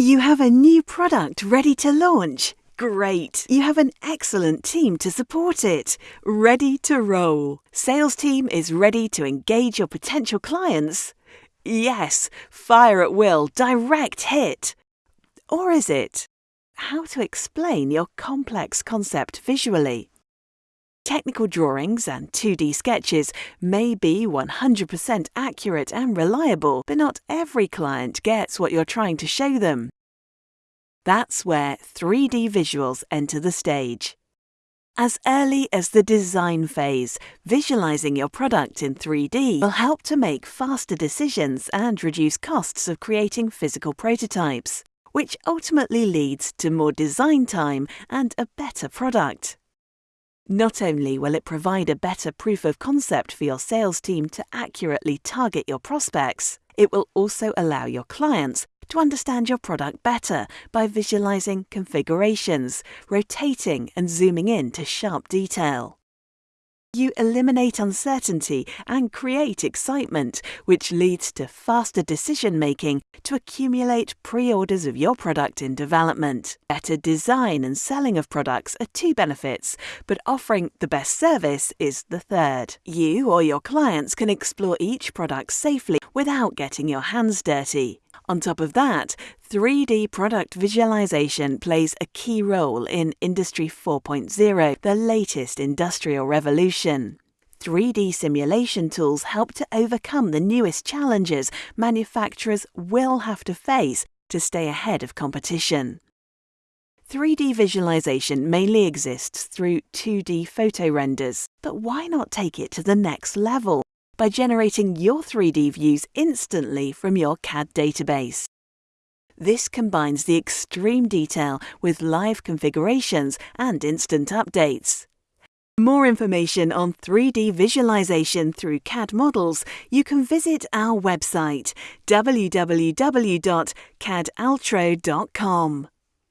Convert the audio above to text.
You have a new product ready to launch. Great! You have an excellent team to support it. Ready to roll. Sales team is ready to engage your potential clients. Yes, fire at will, direct hit. Or is it? How to explain your complex concept visually? Technical drawings and 2D sketches may be 100% accurate and reliable, but not every client gets what you're trying to show them. That's where 3D visuals enter the stage. As early as the design phase, visualizing your product in 3D will help to make faster decisions and reduce costs of creating physical prototypes, which ultimately leads to more design time and a better product. Not only will it provide a better proof of concept for your sales team to accurately target your prospects, it will also allow your clients to understand your product better by visualizing configurations, rotating and zooming in to sharp detail. You eliminate uncertainty and create excitement, which leads to faster decision making to accumulate pre orders of your product in development. Better design and selling of products are two benefits, but offering the best service is the third. You or your clients can explore each product safely without getting your hands dirty. On top of that, 3D product visualization plays a key role in Industry 4.0, the latest industrial revolution. 3D simulation tools help to overcome the newest challenges manufacturers will have to face to stay ahead of competition. 3D visualization mainly exists through 2D photo renders, but why not take it to the next level by generating your 3D views instantly from your CAD database. This combines the extreme detail with live configurations and instant updates. More information on 3D visualization through CAD models, you can visit our website www.cadaltro.com.